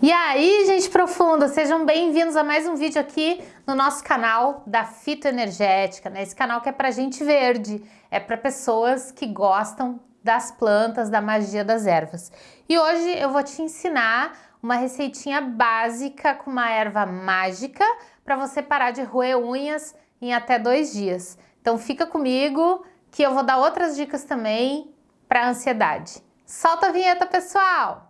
E aí, gente profunda, sejam bem-vindos a mais um vídeo aqui no nosso canal da Fitoenergética, né? Esse canal que é pra gente verde, é para pessoas que gostam das plantas, da magia das ervas. E hoje eu vou te ensinar uma receitinha básica com uma erva mágica para você parar de roer unhas em até dois dias. Então fica comigo que eu vou dar outras dicas também para ansiedade. Solta a vinheta, pessoal!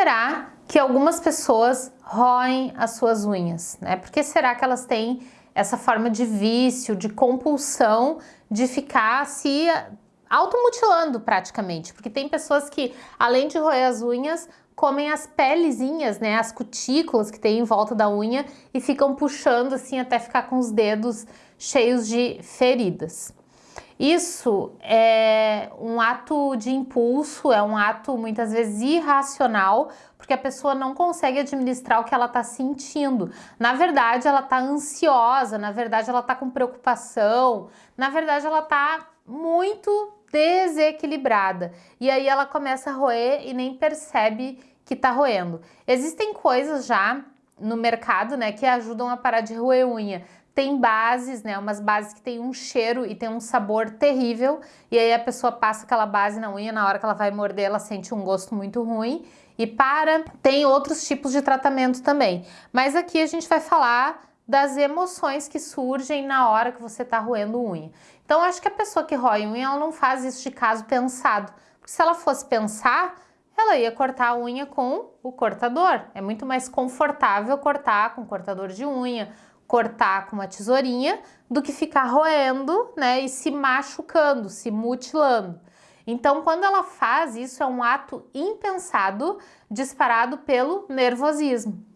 Será que algumas pessoas roem as suas unhas? Né? Por que será que elas têm essa forma de vício, de compulsão de ficar se automutilando praticamente? Porque tem pessoas que, além de roer as unhas, comem as pelezinhas, né, as cutículas que tem em volta da unha e ficam puxando assim até ficar com os dedos cheios de feridas. Isso é um ato de impulso, é um ato muitas vezes irracional, porque a pessoa não consegue administrar o que ela está sentindo. Na verdade, ela está ansiosa, na verdade, ela está com preocupação, na verdade, ela está muito desequilibrada. E aí ela começa a roer e nem percebe que está roendo. Existem coisas já no mercado, né, que ajudam a parar de roer unha. Tem bases, né? Umas bases que tem um cheiro e tem um sabor terrível. E aí a pessoa passa aquela base na unha, na hora que ela vai morder, ela sente um gosto muito ruim e para. Tem outros tipos de tratamento também. Mas aqui a gente vai falar das emoções que surgem na hora que você está roendo unha. Então, acho que a pessoa que rói unha, ela não faz isso de caso pensado. Porque se ela fosse pensar, ela ia cortar a unha com o cortador. É muito mais confortável cortar com cortador de unha cortar com uma tesourinha do que ficar roendo, né, e se machucando, se mutilando. Então, quando ela faz isso, é um ato impensado, disparado pelo nervosismo.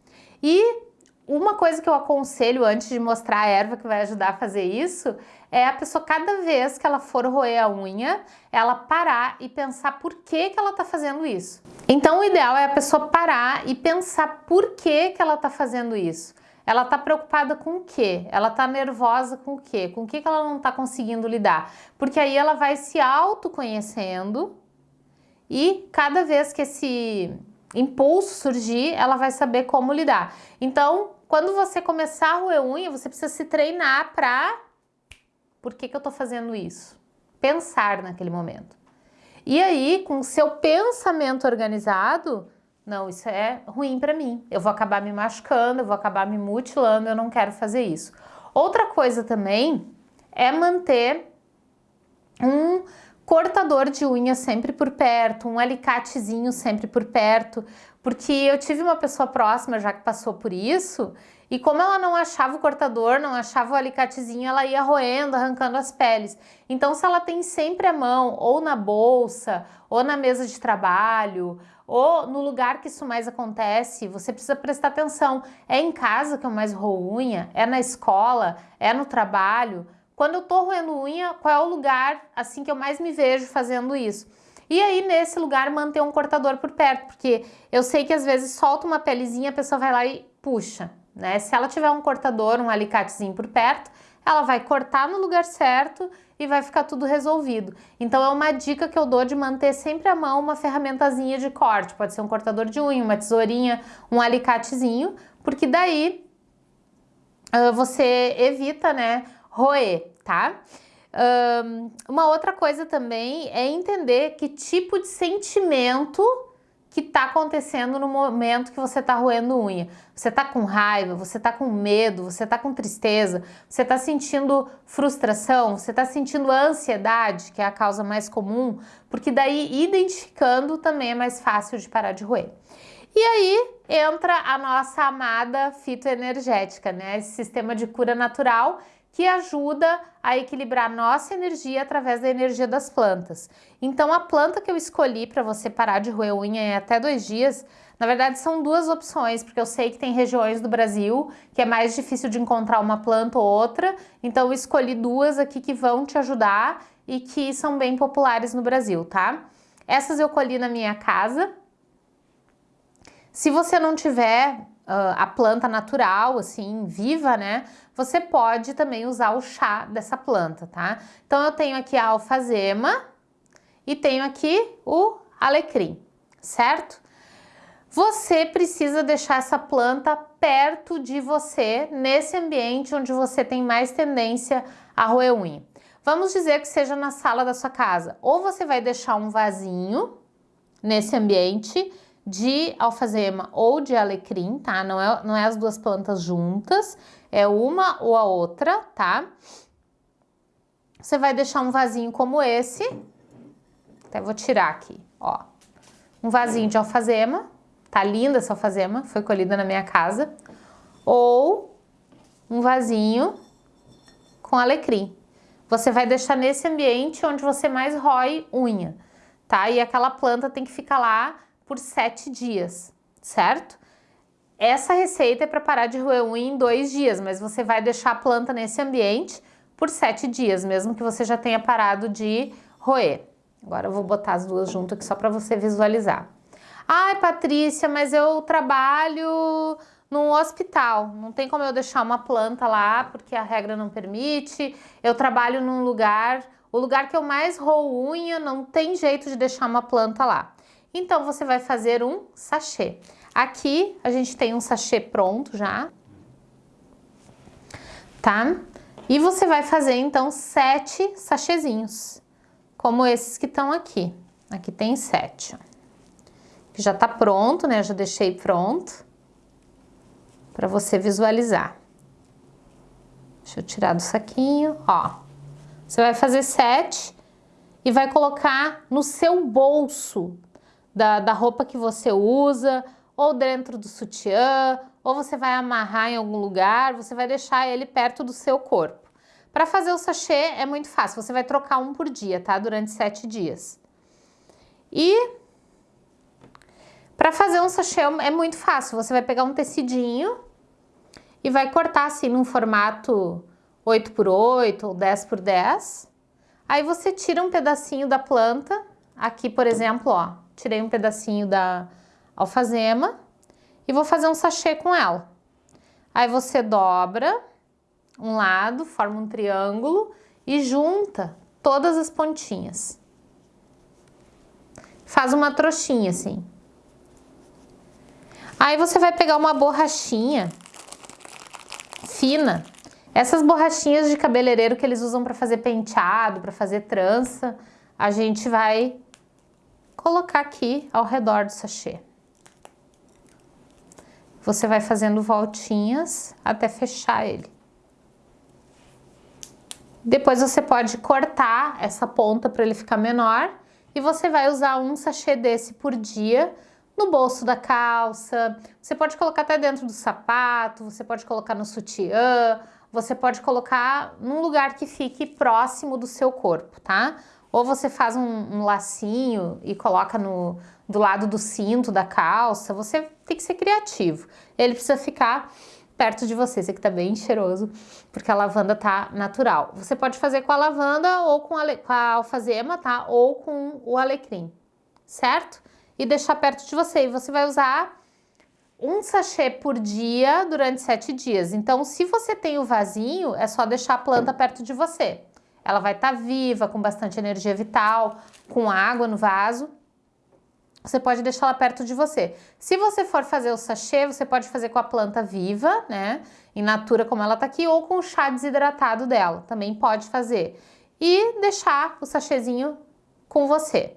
E uma coisa que eu aconselho antes de mostrar a erva que vai ajudar a fazer isso é a pessoa, cada vez que ela for roer a unha, ela parar e pensar por que, que ela está fazendo isso. Então, o ideal é a pessoa parar e pensar por que, que ela está fazendo isso. Ela está preocupada com o quê? Ela está nervosa com o quê? Com o que, que ela não está conseguindo lidar? Porque aí ela vai se autoconhecendo e cada vez que esse impulso surgir, ela vai saber como lidar. Então, quando você começar a roer unha, você precisa se treinar para... Por que, que eu estou fazendo isso? Pensar naquele momento. E aí, com seu pensamento organizado, não, isso é ruim para mim. Eu vou acabar me machucando, eu vou acabar me mutilando, eu não quero fazer isso. Outra coisa também é manter um cortador de unha sempre por perto, um alicatezinho sempre por perto, porque eu tive uma pessoa próxima já que passou por isso e como ela não achava o cortador, não achava o alicatezinho, ela ia roendo, arrancando as peles. Então se ela tem sempre a mão ou na bolsa, ou na mesa de trabalho, ou no lugar que isso mais acontece, você precisa prestar atenção. É em casa que eu mais roo unha? É na escola? É no trabalho? Quando eu tô roendo unha, qual é o lugar assim que eu mais me vejo fazendo isso? E aí, nesse lugar, manter um cortador por perto, porque eu sei que às vezes solta uma pelezinha, a pessoa vai lá e puxa, né? Se ela tiver um cortador, um alicatezinho por perto, ela vai cortar no lugar certo e vai ficar tudo resolvido. Então é uma dica que eu dou de manter sempre à mão uma ferramentazinha de corte, pode ser um cortador de unha, uma tesourinha, um alicatezinho, porque daí uh, você evita, né, roer, tá? Um, uma outra coisa também é entender que tipo de sentimento que está acontecendo no momento que você está roendo unha. Você está com raiva, você está com medo, você está com tristeza, você está sentindo frustração, você está sentindo ansiedade, que é a causa mais comum, porque daí identificando também é mais fácil de parar de roer. E aí entra a nossa amada fitoenergética, né? Esse sistema de cura natural que ajuda a equilibrar nossa energia através da energia das plantas. Então a planta que eu escolhi para você parar de roer unha em até dois dias, na verdade são duas opções, porque eu sei que tem regiões do Brasil que é mais difícil de encontrar uma planta ou outra, então eu escolhi duas aqui que vão te ajudar e que são bem populares no Brasil, tá? Essas eu colhi na minha casa. Se você não tiver a planta natural, assim, viva, né? Você pode também usar o chá dessa planta, tá? Então eu tenho aqui a alfazema e tenho aqui o alecrim, certo? Você precisa deixar essa planta perto de você, nesse ambiente onde você tem mais tendência a roer unha. Vamos dizer que seja na sala da sua casa. Ou você vai deixar um vasinho nesse ambiente de alfazema ou de alecrim, tá? Não é, não é as duas plantas juntas, é uma ou a outra, tá? Você vai deixar um vasinho como esse, até vou tirar aqui, ó. Um vasinho de alfazema, tá linda essa alfazema, foi colhida na minha casa. Ou um vasinho com alecrim você vai deixar nesse ambiente onde você mais rói unha, tá? E aquela planta tem que ficar lá por sete dias, certo? Essa receita é para parar de roer unha em dois dias, mas você vai deixar a planta nesse ambiente por sete dias, mesmo que você já tenha parado de roer. Agora eu vou botar as duas juntas aqui só para você visualizar. Ai, Patrícia, mas eu trabalho num hospital. Não tem como eu deixar uma planta lá, porque a regra não permite. Eu trabalho num lugar, o lugar que eu mais roo unha, não tem jeito de deixar uma planta lá. Então, você vai fazer um sachê. Aqui, a gente tem um sachê pronto já. Tá? E você vai fazer, então, sete sachêzinhos. Como esses que estão aqui. Aqui tem sete, ó. Já tá pronto, né? Eu já deixei pronto para você visualizar. Deixa eu tirar do saquinho, ó. Você vai fazer sete e vai colocar no seu bolso da, da roupa que você usa, ou dentro do sutiã, ou você vai amarrar em algum lugar, você vai deixar ele perto do seu corpo. Para fazer o sachê é muito fácil, você vai trocar um por dia, tá? Durante sete dias. E para fazer um sachê é muito fácil, você vai pegar um tecidinho e vai cortar assim num formato 8 por 8 ou 10 por 10. Aí você tira um pedacinho da planta, aqui por exemplo, ó, tirei um pedacinho da alfazema e vou fazer um sachê com ela. Aí você dobra um lado, forma um triângulo e junta todas as pontinhas. Faz uma trouxinha assim. Aí você vai pegar uma borrachinha fina. Essas borrachinhas de cabeleireiro que eles usam para fazer penteado, para fazer trança, a gente vai colocar aqui ao redor do sachê. Você vai fazendo voltinhas até fechar ele. Depois você pode cortar essa ponta para ele ficar menor e você vai usar um sachê desse por dia no bolso da calça, você pode colocar até dentro do sapato, você pode colocar no sutiã, você pode colocar num lugar que fique próximo do seu corpo, tá? Ou você faz um, um lacinho e coloca no, do lado do cinto da calça, você tem que ser criativo. Ele precisa ficar perto de você, esse aqui tá bem cheiroso, porque a lavanda tá natural. Você pode fazer com a lavanda ou com a, com a alfazema, tá? Ou com o alecrim, certo? e deixar perto de você. E você vai usar um sachê por dia durante sete dias. Então, se você tem o vasinho, é só deixar a planta perto de você. Ela vai estar tá viva, com bastante energia vital, com água no vaso. Você pode deixar ela perto de você. Se você for fazer o sachê, você pode fazer com a planta viva, né? In natura como ela tá aqui, ou com o chá desidratado dela. Também pode fazer. E deixar o sachêzinho com você.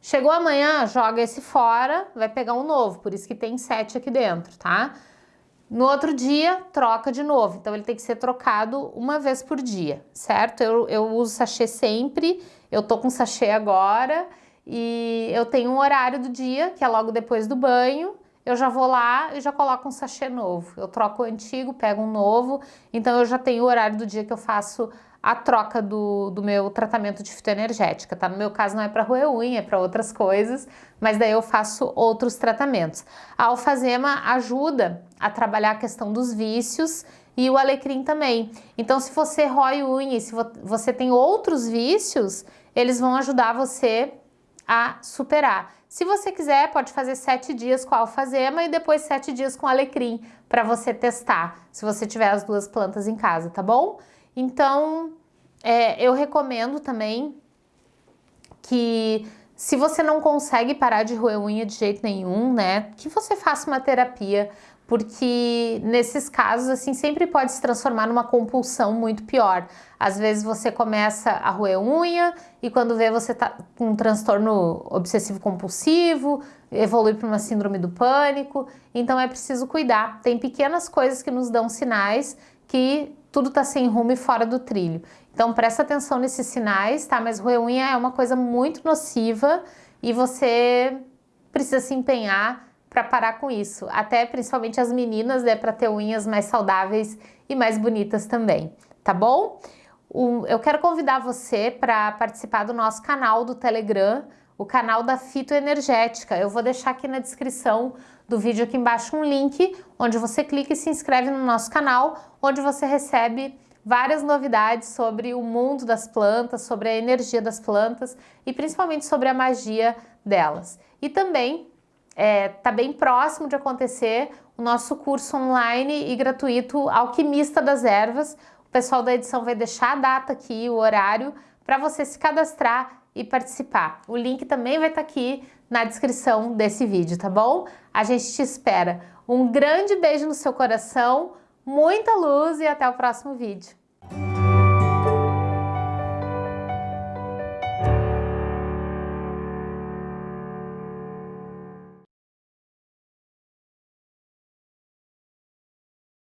Chegou amanhã, joga esse fora, vai pegar um novo, por isso que tem sete aqui dentro, tá? No outro dia, troca de novo, então ele tem que ser trocado uma vez por dia, certo? Eu, eu uso sachê sempre, eu tô com sachê agora e eu tenho um horário do dia, que é logo depois do banho, eu já vou lá e já coloco um sachê novo. Eu troco o antigo, pego um novo, então eu já tenho o horário do dia que eu faço a troca do, do meu tratamento de fitoenergética, tá? No meu caso não é para roer unha, é para outras coisas, mas daí eu faço outros tratamentos. A alfazema ajuda a trabalhar a questão dos vícios e o alecrim também. Então se você rói unha e se você tem outros vícios, eles vão ajudar você a superar. Se você quiser, pode fazer sete dias com alfazema e depois sete dias com alecrim para você testar, se você tiver as duas plantas em casa, tá bom? Então, é, eu recomendo também que se você não consegue parar de roer unha de jeito nenhum, né, que você faça uma terapia porque nesses casos, assim, sempre pode se transformar numa compulsão muito pior. Às vezes você começa a roer unha e quando vê você tá com um transtorno obsessivo compulsivo, evolui para uma síndrome do pânico, então é preciso cuidar. Tem pequenas coisas que nos dão sinais que tudo está sem rumo e fora do trilho. Então presta atenção nesses sinais, tá? Mas roer unha é uma coisa muito nociva e você precisa se empenhar para parar com isso. Até principalmente as meninas, né, para ter unhas mais saudáveis e mais bonitas também, tá bom? eu quero convidar você para participar do nosso canal do Telegram, o canal da Fitoenergética. Eu vou deixar aqui na descrição do vídeo aqui embaixo um link onde você clica e se inscreve no nosso canal, onde você recebe várias novidades sobre o mundo das plantas, sobre a energia das plantas e principalmente sobre a magia delas. E também está é, tá bem próximo de acontecer o nosso curso online e gratuito Alquimista das Ervas. O pessoal da edição vai deixar a data aqui, o horário, para você se cadastrar e participar. O link também vai estar tá aqui na descrição desse vídeo, tá bom? A gente te espera. Um grande beijo no seu coração, muita luz e até o próximo vídeo.